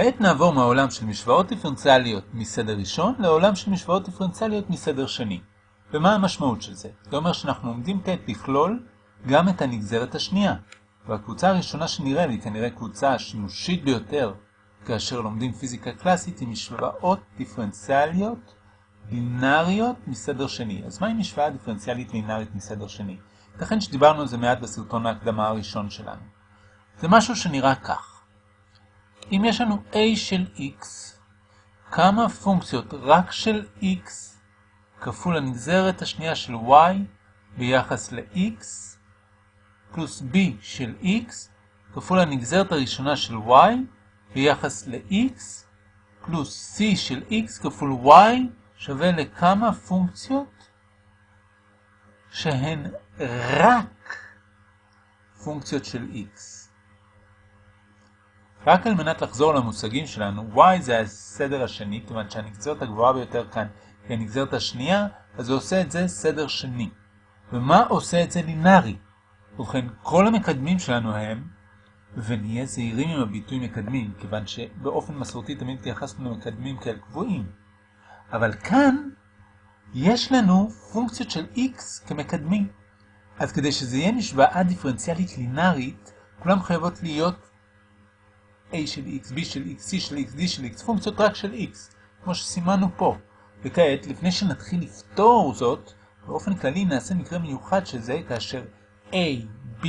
כעת נעבור מהעולם של משוואות דיפרנציאליות מסדר ראשון לעולם של משוואות דיפרנציאליות מסדר שני. ומה המשמעות של זה? זה אומר שאנחנו עומדים כעת לכלול גם את הנגזרת השנייה. והקבוצה הראשונה שנראה לי כנראה קבוצה השימושית ביותר כאשר לומדים פיזיקה קלאסית היא משוואות דיפרנציאליות לינאריות מסדר שני. אז מהי משוואה דיפרנציאלית לינארית מסדר שני? לכן שדיברנו על זה מעט בסרטון ההקדמה הראשון שלנו. זה משהו שנראה כך. אם יש לנו a של x, כמה פונקציות רק של x כפול הנגזרת השנייה של y ביחס ל-x, פלוס b של x כפול הנגזרת הראשונה של y ביחס ל-x, פלוס c של x כפול y שווה לכמה פונקציות שהן רק פונקציות של x. רק על מנת לחזור למושגים שלנו, y זה הסדר השני, כיוון שהנגזרת הגבוהה ביותר כאן היא הנגזרת השנייה, אז זה עושה את זה סדר שני. ומה עושה את זה לינארי? ובכן, כל המקדמים שלנו הם, ונהיה זהירים עם הביטוי מקדמים, כיוון שבאופן מסורתי תמיד התייחסנו למקדמים כאל קבועים. אבל כאן יש לנו פונקציות של x כמקדמים. אז כדי שזה יהיה משוואה דיפרנציאלית לינארית, כולם חייבות להיות a של x, b של x, c של x, d של x, פונקציות רק של x, כמו שסימנו פה. וכעת, לפני שנתחיל לפתור זאת, באופן כללי נעשה מקרה מיוחד שזה כאשר a, b,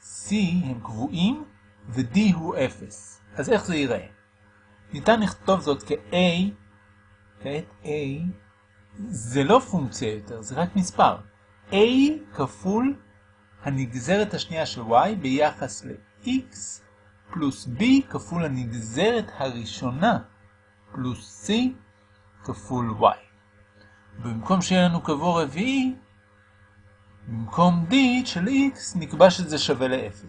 c הם קבועים ו-d הוא 0. אז איך זה ייראה? ניתן לכתוב זאת כ-a, כעת a, זה לא פונקציה יותר, זה רק מספר. a כפול הנגזרת השנייה של y ביחס ל-x פלוס b כפול הנגזרת הראשונה פלוס c כפול y. במקום שיהיה לנו קבוע רביעי, במקום d של x נקבע שזה שווה ל-0.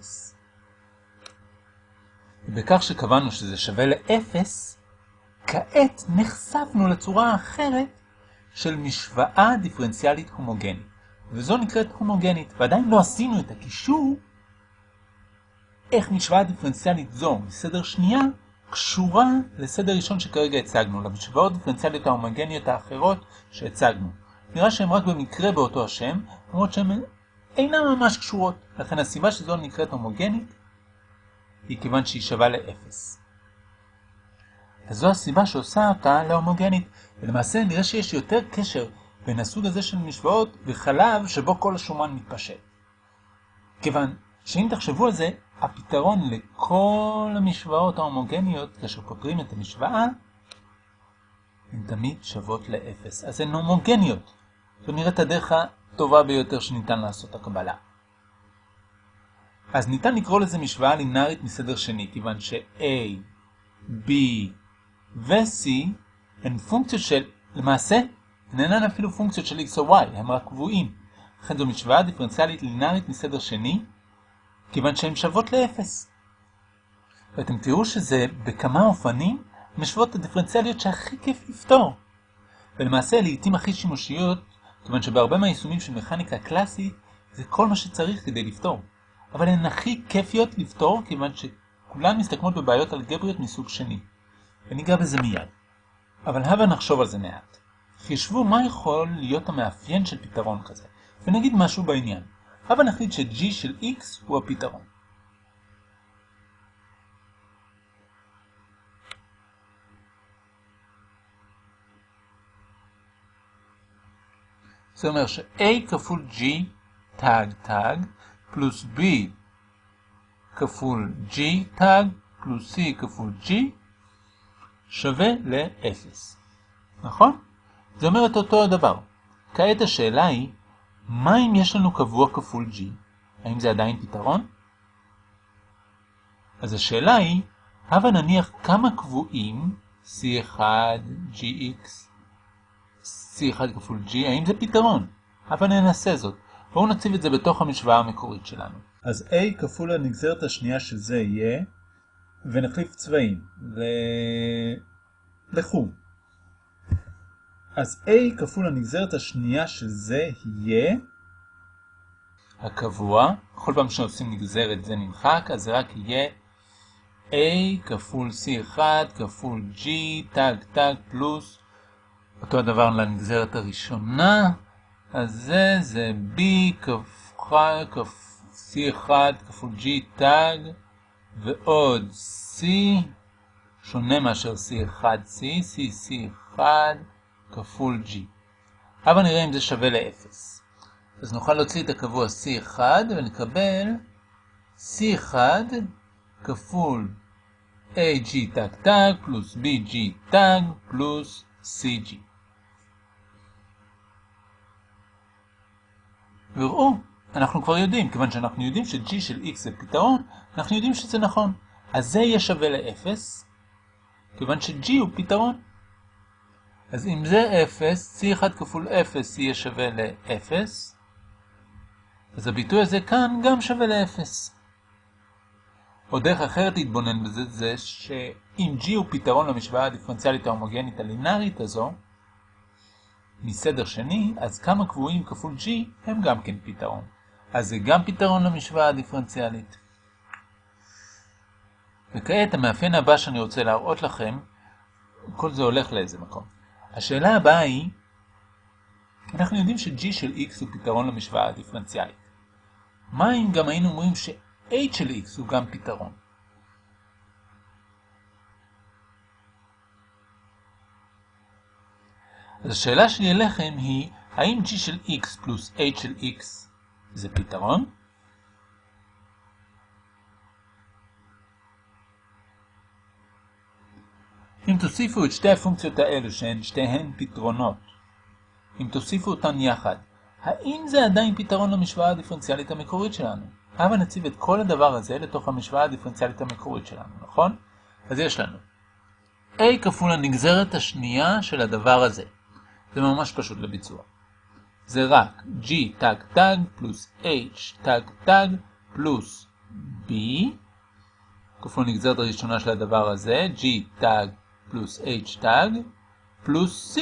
ובכך שקבענו שזה שווה ל-0, כעת נחשפנו לצורה האחרת של משוואה דיפרנציאלית הומוגנית. וזו נקראת הומוגנית, ועדיין לא עשינו את הקישור איך משוואה דיפרנציאלית זו מסדר שנייה קשורה לסדר ראשון שכרגע הצגנו, למשוואות דיפרנציאליות ההומוגניות האחרות שהצגנו. נראה שהן רק במקרה באותו השם, למרות שהן אינן ממש קשורות. לכן הסיבה שזו נקראת הומוגנית היא כיוון שהיא שווה לאפס. אז זו הסיבה שעושה אותה להומוגנית. ולמעשה נראה שיש יותר קשר בין הסוג הזה של משוואות וחלב שבו כל השומן מתפשט. כיוון שאם תחשבו על זה, הפתרון לכל המשוואות ההומוגניות, כאשר פותרים את המשוואה, הן תמיד שוות לאפס. אז הן הומוגניות. זו נראית הדרך הטובה ביותר שניתן לעשות הקבלה. אז ניתן לקרוא לזה משוואה לינארית מסדר שני, כיוון ש-A, B ו-C הן פונקציות של, למעשה, אינן אפילו פונקציות של x או y, הם רק קבועים. לכן זו משוואה דיפרנציאלית לינארית מסדר שני, כיוון שהן שוות לאפס. ואתם תראו שזה בכמה אופנים משוואות הדיפרנציאליות שהכי כיף לפתור. ולמעשה לעיתים הכי שימושיות, כיוון שבהרבה מהיישומים של מכניקה קלאסית זה כל מה שצריך כדי לפתור. אבל הן הכי כיפיות לפתור כיוון שכולן מסתכמות בבעיות אלגבריות מסוג שני. וניגע בזה מיד. אבל הבה נחשוב על זה מעט. חישבו מה יכול להיות המאפיין של פתרון כזה, ונגיד משהו בעניין. הבה נחליט ש-g של x הוא הפתרון. זה אומר ש-a כפול g תג תג פלוס b כפול g תג פלוס c כפול g שווה ל-0. נכון? זה אומר את אותו הדבר. כעת השאלה היא, מה אם יש לנו קבוע כפול g? האם זה עדיין פתרון? אז השאלה היא, הבה נניח כמה קבועים c1 gx c1 כפול g, האם זה פתרון? הבה ננסה זאת. בואו נציב את זה בתוך המשוואה המקורית שלנו. אז a כפול הנגזרת השנייה של זה יהיה, ונחליף צבעים, ו... לכו. אז a כפול הנגזרת השנייה של זה יהיה הקבוע. כל פעם שעושים נגזרת זה נמחק, אז רק יהיה A כפול C1 כפול G, תג תג פלוס, אותו הדבר לנגזרת הראשונה, אז זה זה B כפול C1 כפול G תג, ועוד C, שונה מאשר C1C, C, C1 כפול G. אבל נראה אם זה שווה ל-0. אז נוכל להוציא את הקבוע C1 ונקבל C1 כפול AG תג תג פלוס BG תג פלוס CG. וראו, אנחנו כבר יודעים, כיוון שאנחנו יודעים ש-G של X זה פתרון, אנחנו יודעים שזה נכון. אז זה יהיה שווה ל-0, כיוון ש-G הוא פתרון. אז אם זה 0, C1 כפול 0 יהיה שווה ל-0, אז הביטוי הזה כאן גם שווה ל-0. או דרך אחרת להתבונן בזה, זה שאם G הוא פתרון למשוואה הדיפרנציאלית ההומוגנית הלינארית הזו, מסדר שני, אז כמה קבועים כפול G הם גם כן פתרון. אז זה גם פתרון למשוואה הדיפרנציאלית. וכעת המאפיין הבא שאני רוצה להראות לכם, כל זה הולך לאיזה מקום. השאלה הבאה היא, אנחנו יודעים ש-G של X הוא פתרון למשוואה הדיפרנציאלית. מה אם גם היינו אומרים ש-H של X הוא גם פתרון? אז השאלה שלי אליכם היא, האם G של X פלוס H של X זה פתרון? אם תוסיפו את שתי הפונקציות האלו שהן שתיהן פתרונות, אם תוסיפו אותן יחד, האם זה עדיין פתרון למשוואה הדיפרנציאלית המקורית שלנו? הבה נציב את כל הדבר הזה לתוך המשוואה הדיפרנציאלית המקורית שלנו, נכון? אז יש לנו a כפול הנגזרת השנייה של הדבר הזה. זה ממש פשוט לביצוע. זה רק g תג תג פלוס h תג תג פלוס b כפול הנגזרת הראשונה של הדבר הזה, g תג פלוס h תג פלוס c.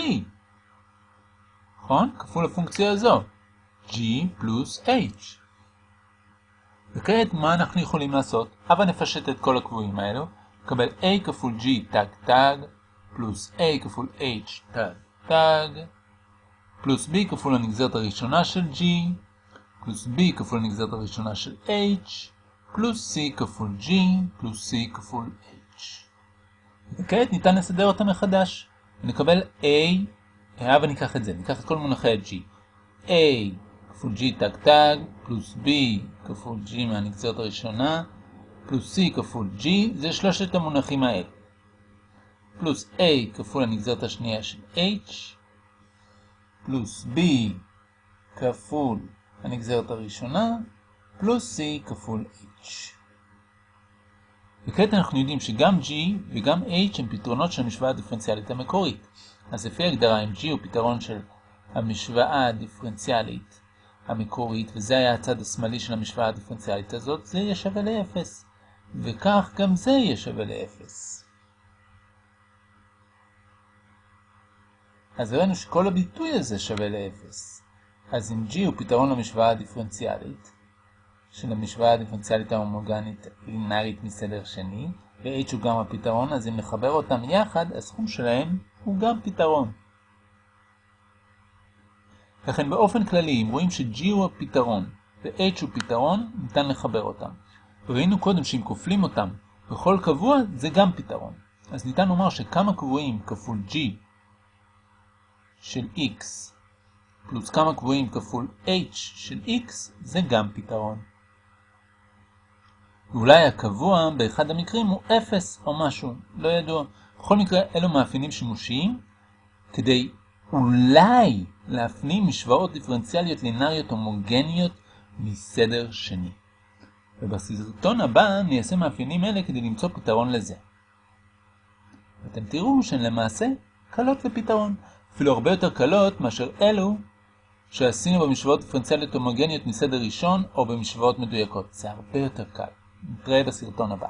נכון? כפול הפונקציה הזו. g פלוס h. וכעת מה אנחנו יכולים לעשות? הבה נפשט את כל הקבועים האלו. נקבל a כפול g תג תג פלוס a כפול h תג תג פלוס b כפול הנגזרת הראשונה של g פלוס b כפול הנגזרת הראשונה של h פלוס c כפול g פלוס c כפול h. וכעת ניתן לסדר אותם מחדש. נקבל a, הבה ניקח את זה, ניקח את כל מונחי ה-g. a כפול g תג תג פלוס b כפול g מהנגזרת הראשונה פלוס c כפול g, זה שלושת המונחים האלה. פלוס a כפול הנגזרת השנייה של h פלוס b כפול הנגזרת הראשונה פלוס c כפול h. וכעת אנחנו יודעים שגם g וגם h הם פתרונות של המשוואה הדיפרנציאלית המקורית. אז לפי הגדרה, אם g הוא פתרון של המשוואה הדיפרנציאלית המקורית, וזה היה הצד השמאלי של המשוואה הדיפרנציאלית הזאת, זה יהיה שווה ל-0. וכך גם זה יהיה שווה ל-0. אז ראינו שכל הביטוי הזה שווה ל-0. אז אם g הוא פתרון למשוואה הדיפרנציאלית, של המשוואה הדיפרנציאלית ההומוגנית לינארית מסדר שני, ו-h הוא גם הפתרון, אז אם נחבר אותם יחד, הסכום שלהם הוא גם פתרון. לכן באופן כללי, אם רואים ש-g הוא הפתרון ו-h הוא פתרון, ניתן לחבר אותם. ראינו קודם שאם כופלים אותם בכל קבוע, זה גם פתרון. אז ניתן לומר שכמה קבועים כפול g של x פלוס כמה קבועים כפול h של x זה גם פתרון. ואולי הקבוע באחד המקרים הוא 0 או משהו, לא ידוע. בכל מקרה, אלו מאפיינים שימושיים כדי אולי להפנים משוואות דיפרנציאליות לינאריות הומוגניות מסדר שני. ובסרטון הבא ניישם מאפיינים אלה כדי למצוא פתרון לזה. ואתם תראו שהן למעשה קלות לפתרון, אפילו הרבה יותר קלות מאשר אלו שעשינו במשוואות דיפרנציאליות הומוגניות מסדר ראשון או במשוואות מדויקות. זה הרבה יותר קל. נתראה בסרטון הבא.